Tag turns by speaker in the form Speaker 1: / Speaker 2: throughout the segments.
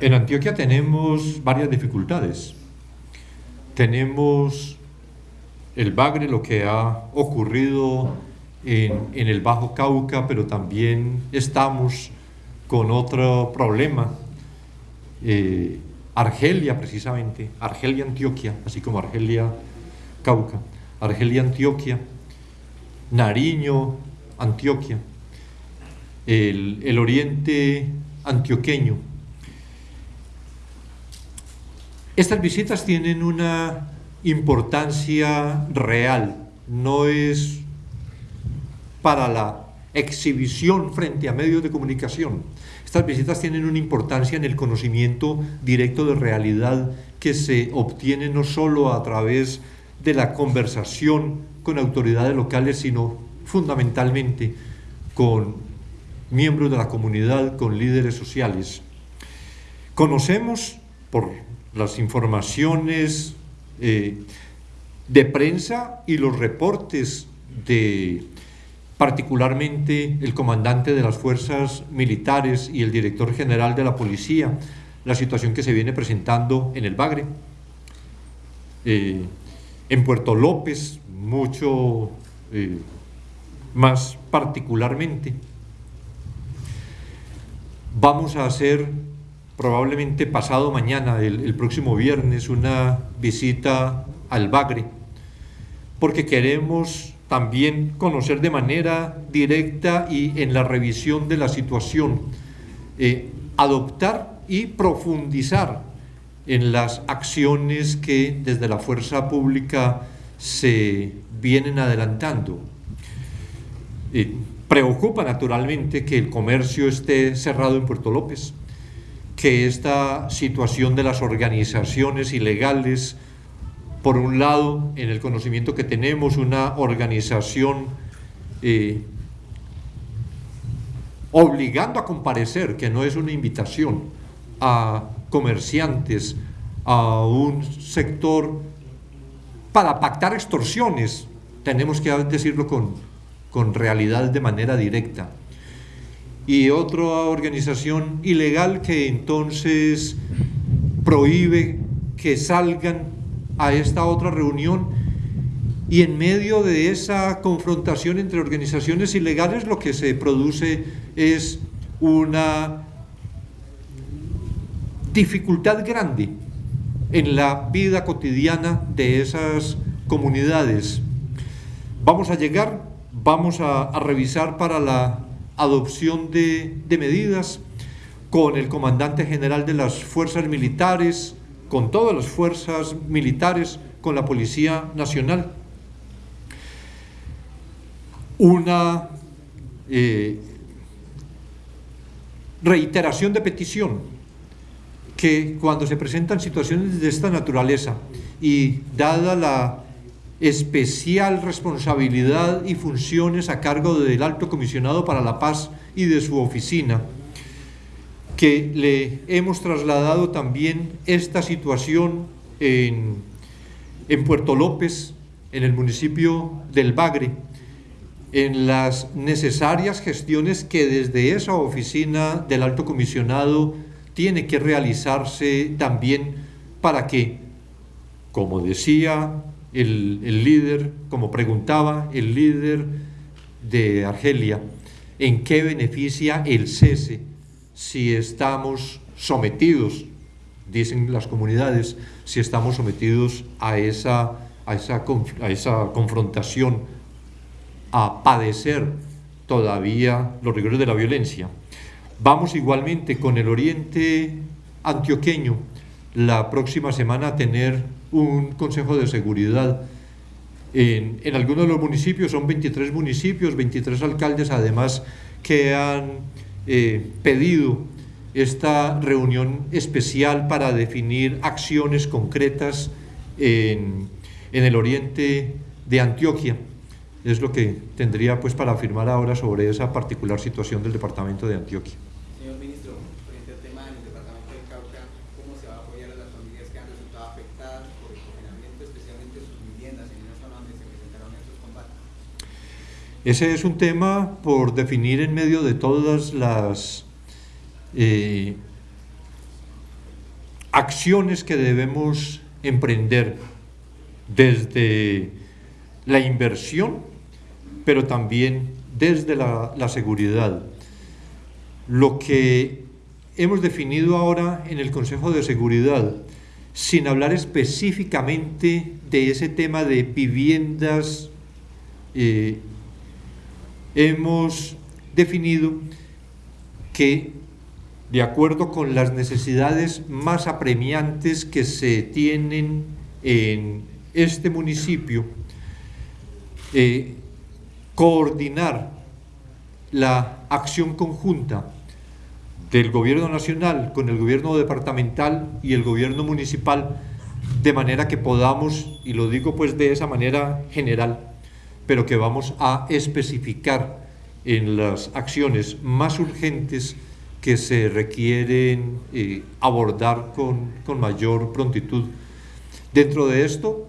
Speaker 1: En Antioquia tenemos varias dificultades. Tenemos el Bagre, lo que ha ocurrido en, el Bajo Cauca, pero también estamos con otro problema. Eh, Argelia, precisamente, Argelia, Antioquia, así como Argelia, Cauca, Argelia, Antioquia, Nariño, Antioquia, el, el oriente antioqueño. Estas visitas tienen una importancia real, no es para la exhibición frente a medios de comunicación. Estas visitas tienen una importancia en el conocimiento directo de realidad que se obtiene no solo a través de la conversación con autoridades locales, sino fundamentalmente con miembros de la comunidad, con líderes sociales. Conocemos por las informaciones eh, de prensa y los reportes de particularmente el comandante de las fuerzas militares y el director general de la policía, la situación que se viene presentando en el Bagre, eh, en Puerto López, mucho eh, más particularmente. Vamos a hacer probablemente pasado mañana, el próximo viernes, una visita al Bagre, porque queremos también conocer de manera directa y en la revisión de la situación, eh, adoptar y profundizar en las acciones que desde la fuerza pública se vienen adelantando. Eh, preocupa naturalmente que el comercio esté cerrado en Puerto López, que esta situación de las organizaciones ilegales por un lado, en el conocimiento que tenemos, una organización eh, obligando a comparecer, que no es una invitación, a comerciantes, a un sector para pactar extorsiones, tenemos que decirlo con, con realidad de manera directa. Y otra organización ilegal que entonces prohíbe que salgan a esta otra reunión y en medio de esa confrontación entre organizaciones ilegales lo que se produce es una dificultad grande en la vida cotidiana de esas comunidades. Vamos a llegar, vamos a, revisar para la adopción de, medidas con el comandante general de las fuerzas militares, con todas las fuerzas militares, con la Policía Nacional. Una eh, reiteración de petición que cuando se presentan situaciones de esta naturaleza y dada la especial responsabilidad y funciones a cargo del Alto Comisionado para la Paz y de su oficina, que le hemos trasladado también esta situación en, en Puerto López, en el municipio del Bagre, en las necesarias gestiones que desde esa oficina del alto comisionado tiene que realizarse también para que, como decía el, el líder, como preguntaba el líder de Argelia, en qué beneficia el cese si estamos sometidos, dicen las comunidades, si estamos sometidos a esa, a esa, a esa confrontación, a padecer todavía los rigores de la violencia. Vamos igualmente con el oriente antioqueño la próxima semana a tener un consejo de seguridad en, algunos de los municipios, son 23 municipios, 23 alcaldes además que han eh, pedido esta reunión especial para definir acciones concretas en, en, el oriente de Antioquia. Es lo que tendría pues para afirmar ahora sobre esa particular situación del departamento de Antioquia.
Speaker 2: Señor ministro, frente al tema del departamento de Cauca, ¿cómo se va a apoyar a las familias que han resultado afectadas por el confinamiento, especialmente sus viviendas en esa zona donde se presentaron estos combates?
Speaker 1: Ese es un tema por definir en medio de todas las eh, acciones que debemos emprender desde la inversión, pero también desde la, seguridad. Lo que hemos definido ahora en el Consejo de Seguridad, sin hablar específicamente de ese tema de viviendas, eh, hemos definido que de acuerdo con las necesidades más apremiantes que se tienen en este municipio, eh, coordinar la acción conjunta del gobierno nacional con el gobierno departamental y el gobierno municipal de manera que podamos, y lo digo pues de esa manera general, pero que vamos a especificar en las acciones más urgentes que se requieren eh, abordar con, con, mayor prontitud. Dentro de esto,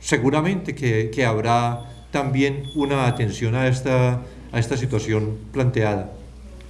Speaker 1: seguramente que, que habrá también una atención a esta, a esta situación planteada.